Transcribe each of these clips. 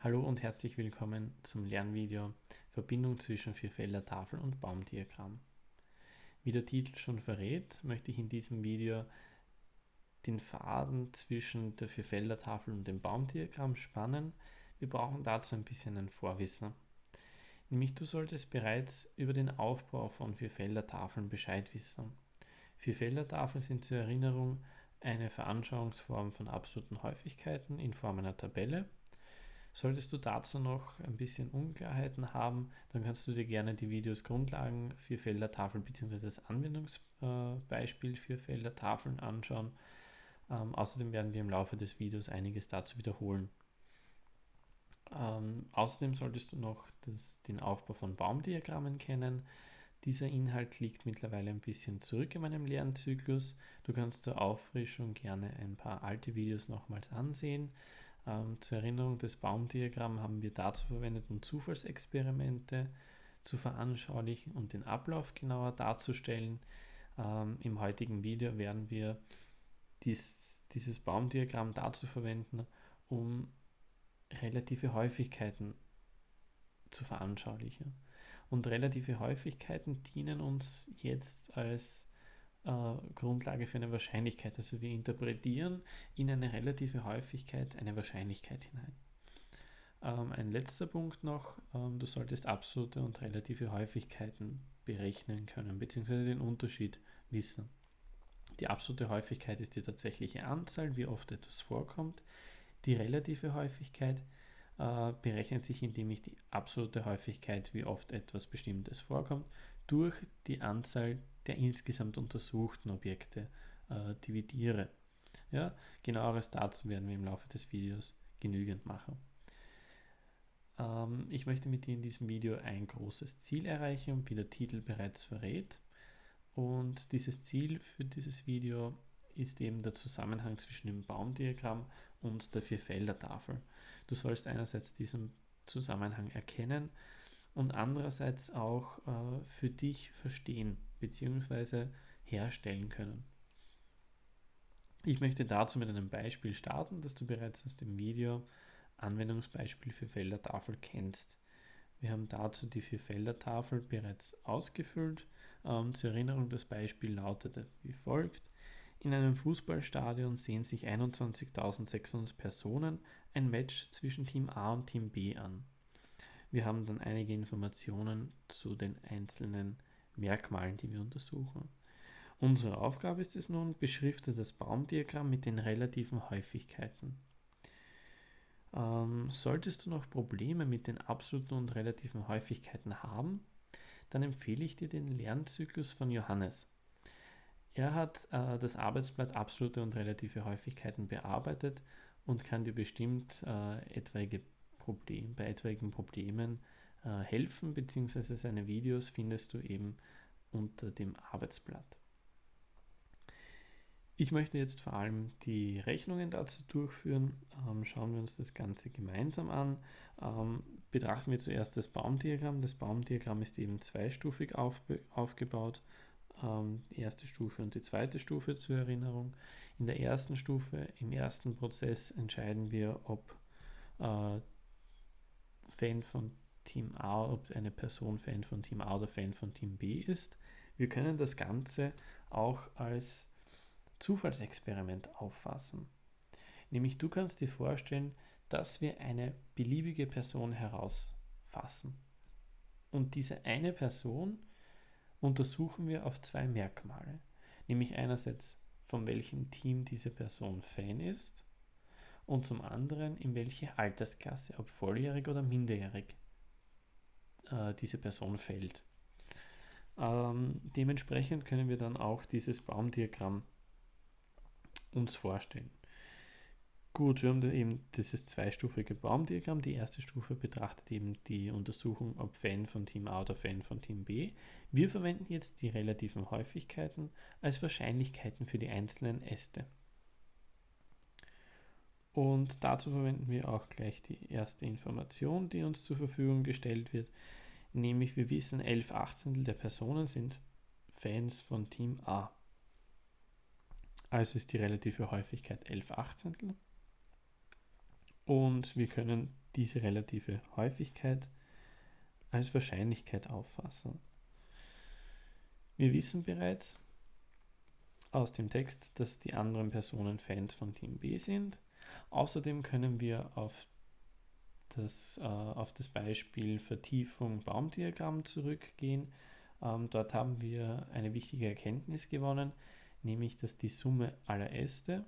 Hallo und herzlich willkommen zum Lernvideo Verbindung zwischen Vierfelder-Tafel und Baumdiagramm. Wie der Titel schon verrät, möchte ich in diesem Video den Faden zwischen der Vierfelder-Tafel und dem Baumdiagramm spannen. Wir brauchen dazu ein bisschen ein Vorwissen. Nämlich du solltest bereits über den Aufbau von Vierfelder-Tafeln Bescheid wissen. Vierfelder-Tafeln sind zur Erinnerung eine Veranschauungsform von absoluten Häufigkeiten in Form einer Tabelle Solltest du dazu noch ein bisschen Unklarheiten haben, dann kannst du dir gerne die Videos Grundlagen für Feldertafeln bzw. das Anwendungsbeispiel für Feldertafeln anschauen. Ähm, außerdem werden wir im Laufe des Videos einiges dazu wiederholen. Ähm, außerdem solltest du noch das, den Aufbau von Baumdiagrammen kennen. Dieser Inhalt liegt mittlerweile ein bisschen zurück in meinem Lernzyklus. Du kannst zur Auffrischung gerne ein paar alte Videos nochmals ansehen. Ähm, zur Erinnerung, das Baumdiagramm haben wir dazu verwendet, um Zufallsexperimente zu veranschaulichen und den Ablauf genauer darzustellen. Ähm, Im heutigen Video werden wir dies, dieses Baumdiagramm dazu verwenden, um relative Häufigkeiten zu veranschaulichen. Und relative Häufigkeiten dienen uns jetzt als Grundlage für eine Wahrscheinlichkeit. Also wir interpretieren in eine relative Häufigkeit eine Wahrscheinlichkeit hinein. Ähm, ein letzter Punkt noch, ähm, du solltest absolute und relative Häufigkeiten berechnen können, beziehungsweise den Unterschied wissen. Die absolute Häufigkeit ist die tatsächliche Anzahl, wie oft etwas vorkommt. Die relative Häufigkeit äh, berechnet sich, indem ich die absolute Häufigkeit, wie oft etwas Bestimmtes vorkommt, durch die Anzahl der insgesamt untersuchten Objekte äh, dividiere. Ja, genaueres dazu werden wir im Laufe des Videos genügend machen. Ähm, ich möchte mit dir in diesem Video ein großes Ziel erreichen, wie der Titel bereits verrät. Und dieses Ziel für dieses Video ist eben der Zusammenhang zwischen dem Baumdiagramm und der Vierfelder-Tafel. Du sollst einerseits diesen Zusammenhang erkennen und andererseits auch äh, für dich verstehen bzw. herstellen können. Ich möchte dazu mit einem Beispiel starten, das du bereits aus dem Video Anwendungsbeispiel für Feldertafel kennst. Wir haben dazu die Vierfelder-Tafel bereits ausgefüllt. Ähm, zur Erinnerung, das Beispiel lautete wie folgt. In einem Fußballstadion sehen sich 21.600 Personen ein Match zwischen Team A und Team B an. Wir haben dann einige Informationen zu den einzelnen Merkmalen, die wir untersuchen. Unsere Aufgabe ist es nun, beschrifte das Baumdiagramm mit den relativen Häufigkeiten. Ähm, solltest du noch Probleme mit den absoluten und relativen Häufigkeiten haben, dann empfehle ich dir den Lernzyklus von Johannes. Er hat äh, das Arbeitsblatt absolute und relative Häufigkeiten bearbeitet und kann dir bestimmt äh, etwaige Problem, bei etwaigen Problemen äh, helfen, beziehungsweise seine Videos findest du eben unter dem Arbeitsblatt. Ich möchte jetzt vor allem die Rechnungen dazu durchführen. Ähm, schauen wir uns das Ganze gemeinsam an. Ähm, betrachten wir zuerst das Baumdiagramm. Das Baumdiagramm ist eben zweistufig aufgebaut. Ähm, die erste Stufe und die zweite Stufe zur Erinnerung. In der ersten Stufe, im ersten Prozess, entscheiden wir, ob äh, Fan von Team A, ob eine Person Fan von Team A oder Fan von Team B ist. Wir können das Ganze auch als Zufallsexperiment auffassen. Nämlich du kannst dir vorstellen, dass wir eine beliebige Person herausfassen. Und diese eine Person untersuchen wir auf zwei Merkmale. Nämlich einerseits, von welchem Team diese Person Fan ist und zum anderen, in welche Altersklasse, ob volljährig oder minderjährig, äh, diese Person fällt. Ähm, dementsprechend können wir dann auch dieses Baumdiagramm uns vorstellen. Gut, wir haben eben dieses zweistufige Baumdiagramm. Die erste Stufe betrachtet eben die Untersuchung, ob Fan von Team A oder Fan von Team B. Wir verwenden jetzt die relativen Häufigkeiten als Wahrscheinlichkeiten für die einzelnen Äste. Und dazu verwenden wir auch gleich die erste Information, die uns zur Verfügung gestellt wird nämlich wir wissen, 11 Achtzehntel der Personen sind Fans von Team A. Also ist die relative Häufigkeit 11 Achtzehntel. und wir können diese relative Häufigkeit als Wahrscheinlichkeit auffassen. Wir wissen bereits aus dem Text, dass die anderen Personen Fans von Team B sind. Außerdem können wir auf das, äh, auf das Beispiel Vertiefung Baumdiagramm zurückgehen. Ähm, dort haben wir eine wichtige Erkenntnis gewonnen, nämlich dass die Summe aller Äste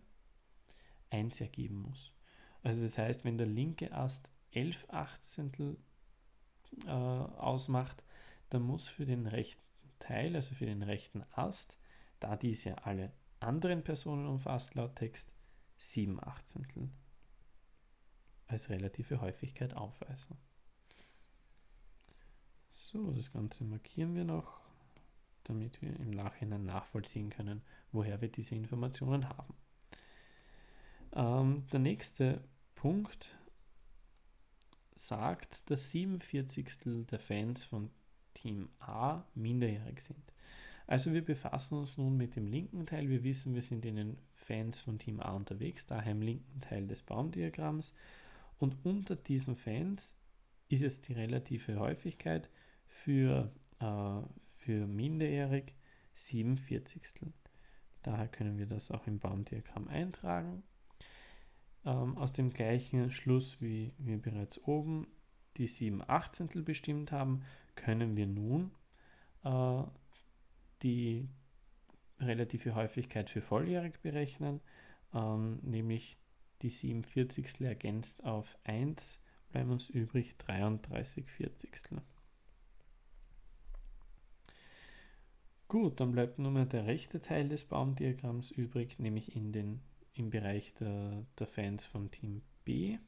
1 ergeben muss. Also das heißt, wenn der linke Ast 11 Achtzehntel äh, ausmacht, dann muss für den rechten Teil, also für den rechten Ast, da dies ja alle anderen Personen umfasst laut Text, 7 Achtzehntel als relative Häufigkeit aufweisen. So, das Ganze markieren wir noch, damit wir im Nachhinein nachvollziehen können, woher wir diese Informationen haben. Ähm, der nächste Punkt sagt, dass 47 der Fans von Team A minderjährig sind. Also wir befassen uns nun mit dem linken Teil. Wir wissen, wir sind in den Fans von Team A unterwegs, daher im linken Teil des Baumdiagramms. Und unter diesen Fans ist jetzt die relative Häufigkeit für, äh, für minderjährig 47. Daher können wir das auch im Baumdiagramm eintragen. Ähm, aus dem gleichen Schluss, wie wir bereits oben die 7 Achtzehntel bestimmt haben, können wir nun äh, die relative Häufigkeit für volljährig berechnen, ähm, nämlich die 47 ergänzt auf 1, bleiben uns übrig 33 Vierzigstel. Gut, dann bleibt nur mehr der rechte Teil des Baumdiagramms übrig, nämlich in den, im Bereich der, der Fans vom Team B.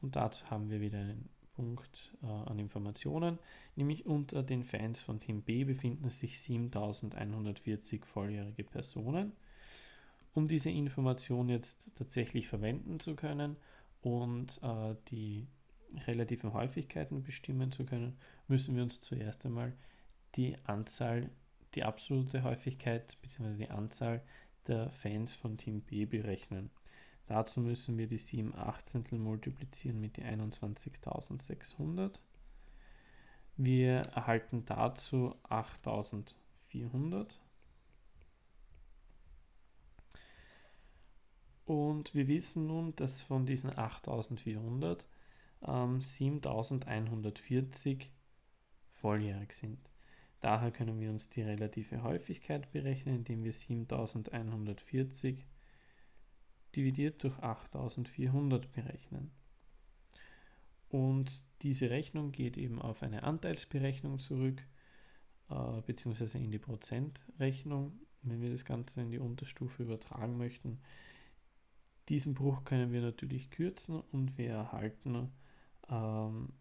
Und dazu haben wir wieder einen Punkt äh, an Informationen, nämlich unter den Fans von Team B befinden sich 7140 volljährige Personen. Um diese Information jetzt tatsächlich verwenden zu können und äh, die relativen Häufigkeiten bestimmen zu können, müssen wir uns zuerst einmal die Anzahl, die absolute Häufigkeit bzw. die Anzahl der Fans von Team B berechnen. Dazu müssen wir die 7 Achtzehntel multiplizieren mit die 21.600. Wir erhalten dazu 8400. Und wir wissen nun, dass von diesen 8400 ähm, 7140 volljährig sind. Daher können wir uns die relative Häufigkeit berechnen, indem wir 7140 dividiert durch 8400 berechnen. Und diese Rechnung geht eben auf eine Anteilsberechnung zurück, äh, beziehungsweise in die Prozentrechnung, wenn wir das Ganze in die Unterstufe übertragen möchten. Diesen Bruch können wir natürlich kürzen und wir erhalten ähm,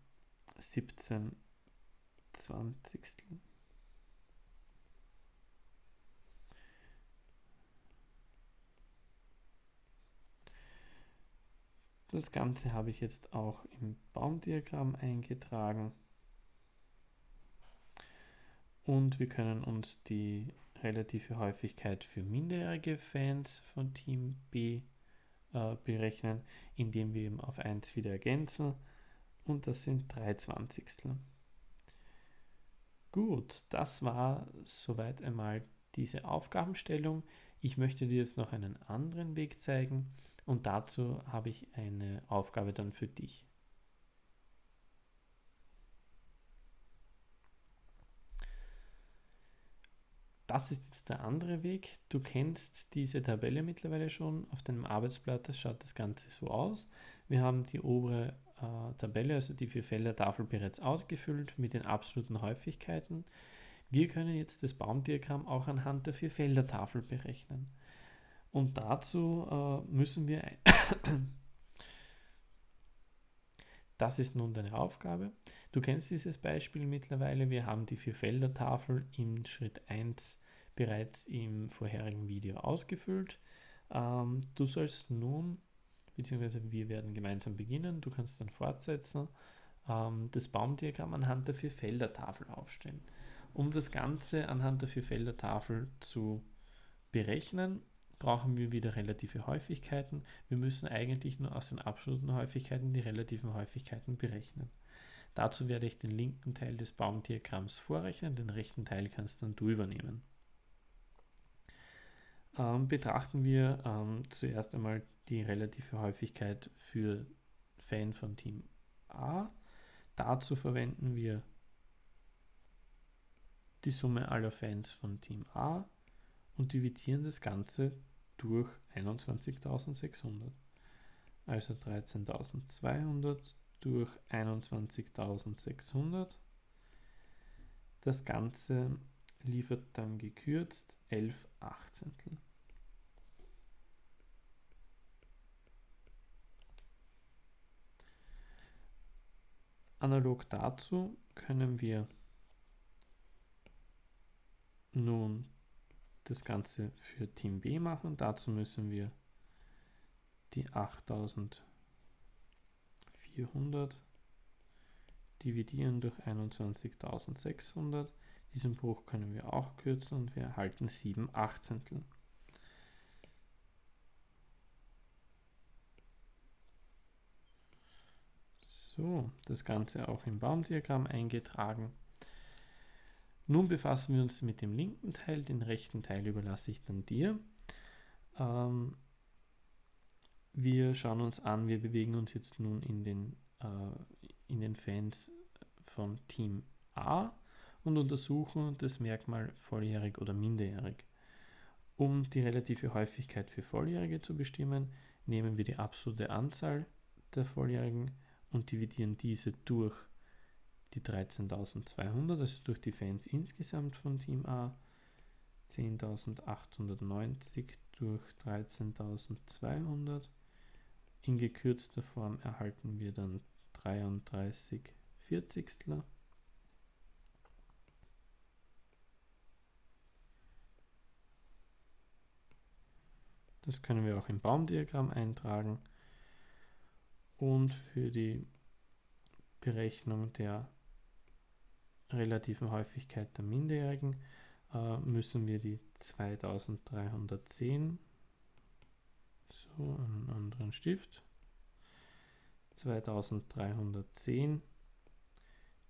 17 Zwanzigstel. Das Ganze habe ich jetzt auch im Baumdiagramm eingetragen. Und wir können uns die relative Häufigkeit für minderjährige Fans von Team B äh, berechnen, indem wir eben auf 1 wieder ergänzen und das sind 3 Zwanzigstel. Gut, das war soweit einmal diese Aufgabenstellung. Ich möchte dir jetzt noch einen anderen Weg zeigen und dazu habe ich eine Aufgabe dann für dich. Das ist jetzt der andere Weg. Du kennst diese Tabelle mittlerweile schon auf deinem Arbeitsblatt. Das schaut das Ganze so aus. Wir haben die obere äh, Tabelle, also die Vier-Felder-Tafel bereits ausgefüllt mit den absoluten Häufigkeiten. Wir können jetzt das Baumdiagramm auch anhand der Vier-Felder-Tafel berechnen. Und dazu äh, müssen wir... das ist nun deine Aufgabe. Du kennst dieses Beispiel mittlerweile. Wir haben die Vier-Felder-Tafel im Schritt 1 bereits im vorherigen Video ausgefüllt. Ähm, du sollst nun, beziehungsweise wir werden gemeinsam beginnen, du kannst dann fortsetzen, ähm, das Baumdiagramm anhand der Vier-Felder-Tafel aufstellen. Um das Ganze anhand der Vier-Felder-Tafel zu berechnen, brauchen wir wieder relative Häufigkeiten. Wir müssen eigentlich nur aus den absoluten Häufigkeiten die relativen Häufigkeiten berechnen. Dazu werde ich den linken Teil des Baumdiagramms vorrechnen, den rechten Teil kannst dann du übernehmen. Ähm, betrachten wir ähm, zuerst einmal die relative Häufigkeit für Fan von Team A. Dazu verwenden wir die Summe aller Fans von Team A und dividieren das Ganze durch 21.600. Also 13.200 durch 21.600. Das Ganze liefert dann gekürzt 11 Achtzehntel. Analog dazu können wir nun das Ganze für Team B machen. Dazu müssen wir die 8400 dividieren durch 21.600. Diesen Bruch können wir auch kürzen und wir erhalten 7 Achtzehntel. So, das Ganze auch im Baumdiagramm eingetragen. Nun befassen wir uns mit dem linken Teil, den rechten Teil überlasse ich dann dir. Ähm, wir schauen uns an, wir bewegen uns jetzt nun in den, äh, in den Fans von Team A und untersuchen das Merkmal volljährig oder minderjährig. Um die relative Häufigkeit für Volljährige zu bestimmen, nehmen wir die absolute Anzahl der Volljährigen und dividieren diese durch die 13.200, also durch die Fans insgesamt von Team A. 10.890 durch 13.200. In gekürzter Form erhalten wir dann 33 Vierzigstel. Das können wir auch im Baumdiagramm eintragen. Und für die Berechnung der relativen Häufigkeit der Minderjährigen äh, müssen wir die 2310, so einen anderen Stift, 2310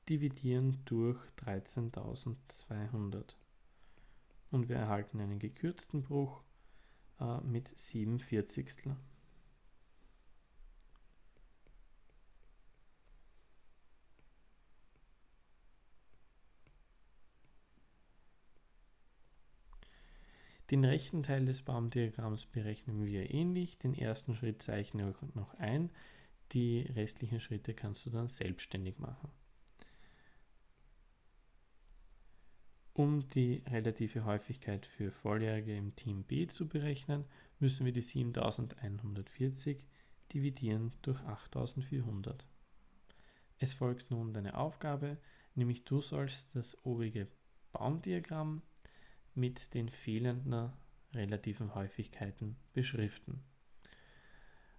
dividieren durch 13.200 und wir erhalten einen gekürzten Bruch äh, mit 7 Den rechten Teil des Baumdiagramms berechnen wir ähnlich. Den ersten Schritt zeichne ich noch ein. Die restlichen Schritte kannst du dann selbstständig machen. Um die relative Häufigkeit für Volljährige im Team B zu berechnen, müssen wir die 7140 dividieren durch 8400. Es folgt nun deine Aufgabe, nämlich du sollst das obige Baumdiagramm mit den fehlenden relativen Häufigkeiten beschriften.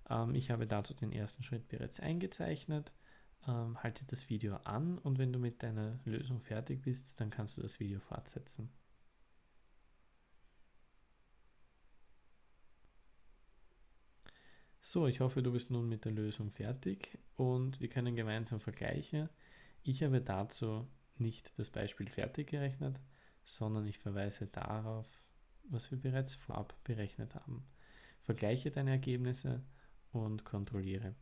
Ähm, ich habe dazu den ersten Schritt bereits eingezeichnet. Ähm, halte das Video an und wenn du mit deiner Lösung fertig bist, dann kannst du das Video fortsetzen. So, ich hoffe, du bist nun mit der Lösung fertig und wir können gemeinsam vergleichen. Ich habe dazu nicht das Beispiel fertig gerechnet, sondern ich verweise darauf, was wir bereits vorab berechnet haben. Vergleiche deine Ergebnisse und kontrolliere.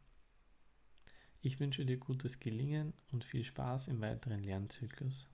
Ich wünsche dir gutes Gelingen und viel Spaß im weiteren Lernzyklus.